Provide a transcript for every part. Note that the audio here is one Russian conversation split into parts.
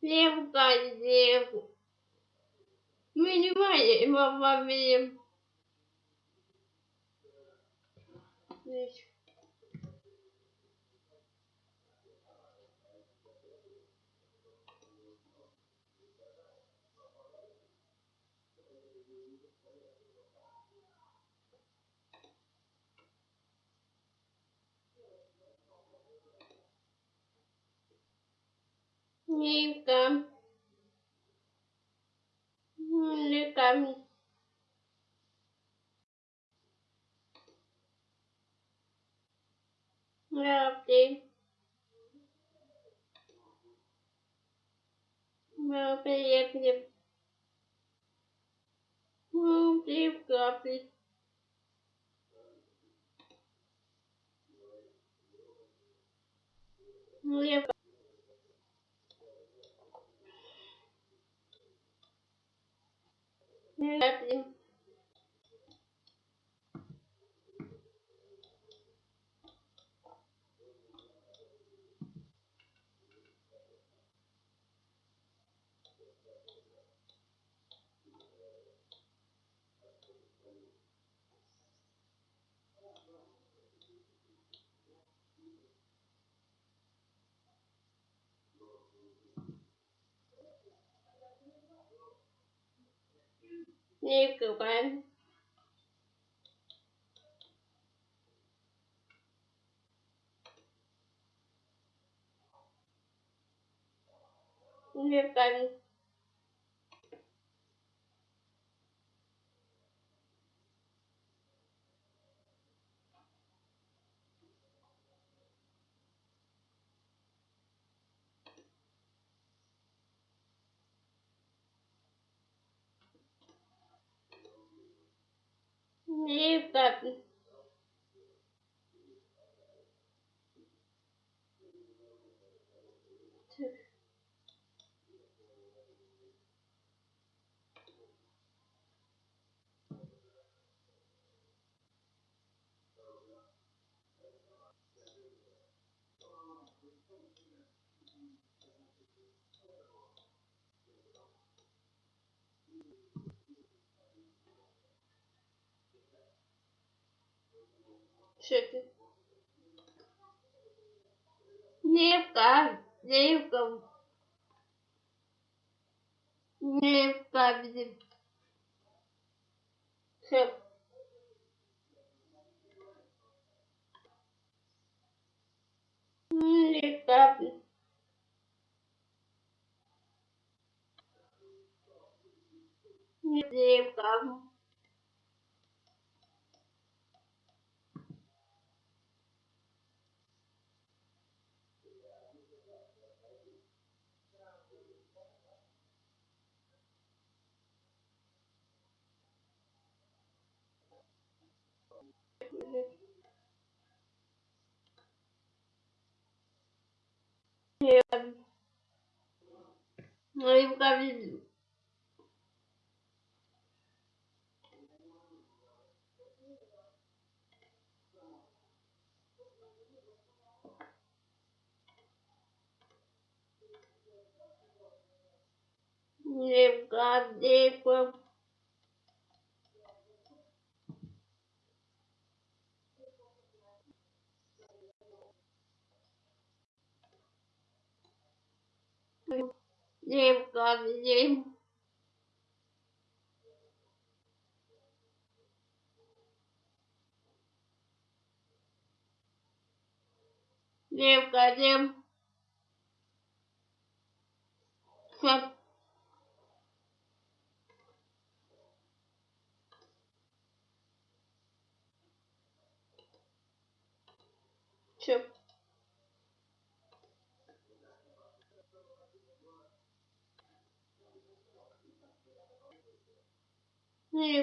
Левка, левка, мы не левкозев. Минимальный мама, минимальный. Ника. Ника. Lovely. Lovely, yep, yep. Lovely, lovely. Yep. Nö, bleib liegen. nếu các bạn nhiều các bạn leave them. Thank you. Шекель. Левка, левка. Левка, видим. Шек. Левка, Левка. Рыбка видео. Рыбка, рыбка. thêm còn chim Liêm cả chim Phật Ну и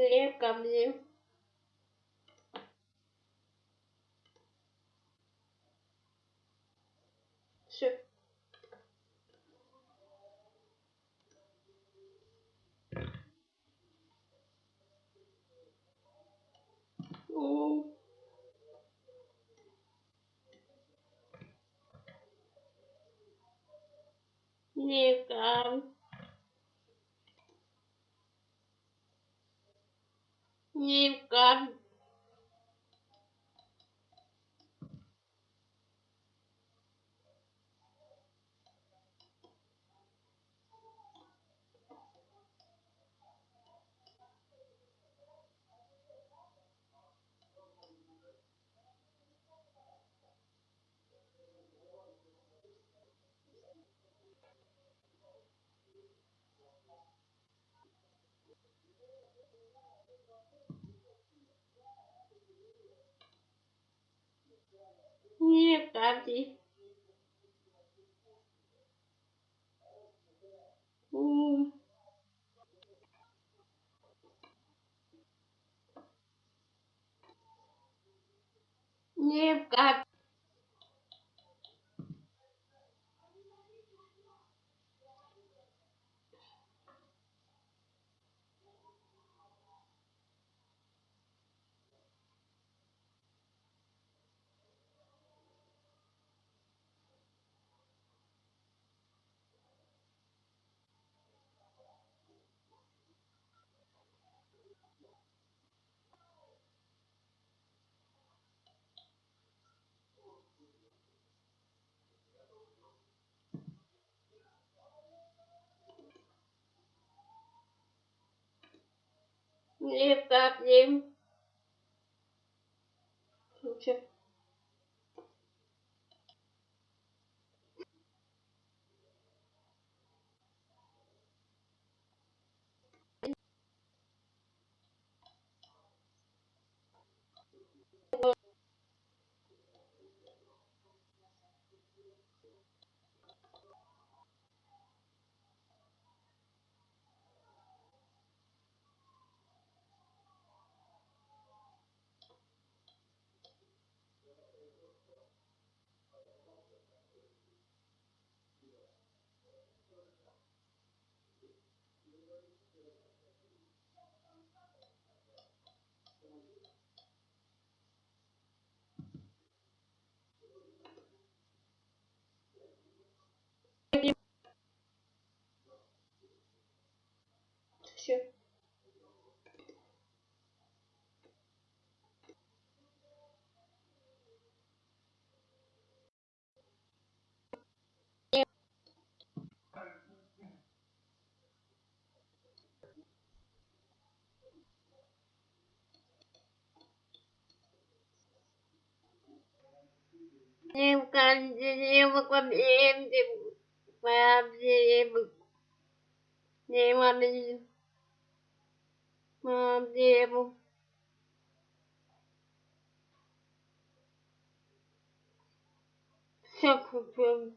Чимнику. Лепкамни. Все. У. Лепкам. Лепкам. Лепкамти. У. Лепкам. лепоплем. Лучше. Лепкам. Все. Все. Лепкам. Лепкам. Лепкам. Лепкам. Mandemo. Seu problema.